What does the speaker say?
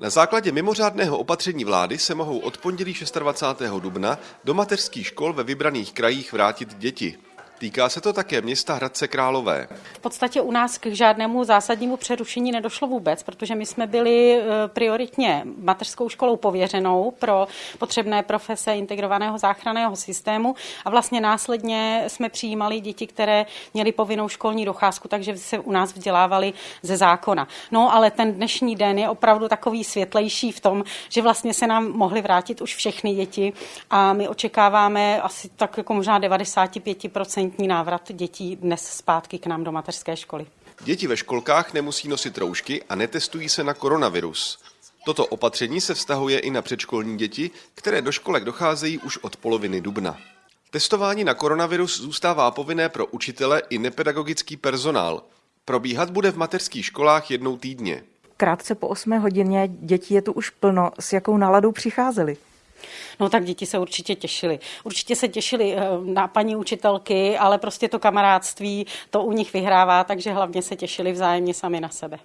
Na základě mimořádného opatření vlády se mohou od pondělí 26. dubna do mateřských škol ve vybraných krajích vrátit děti. Týká se to také města Hradce Králové. V podstatě u nás k žádnému zásadnímu přerušení nedošlo vůbec, protože my jsme byli eh, prioritně mateřskou školou pověřenou pro potřebné profese integrovaného záchranného systému a vlastně následně jsme přijímali děti, které měly povinnou školní docházku, takže se u nás vzdělávali ze zákona. No ale ten dnešní den je opravdu takový světlejší v tom, že vlastně se nám mohly vrátit už všechny děti a my očekáváme asi tak jako možná 95% stoprocentní návrat dětí dnes zpátky k nám do mateřské školy. Děti ve školkách nemusí nosit roušky a netestují se na koronavirus. Toto opatření se vztahuje i na předškolní děti, které do školek docházejí už od poloviny dubna. Testování na koronavirus zůstává povinné pro učitele i nepedagogický personál. Probíhat bude v mateřských školách jednou týdně. Krátce po 8 hodině dětí je tu už plno. S jakou náladou přicházeli? No tak děti se určitě těšily. Určitě se těšili eh, na paní učitelky, ale prostě to kamarádství to u nich vyhrává, takže hlavně se těšili vzájemně sami na sebe.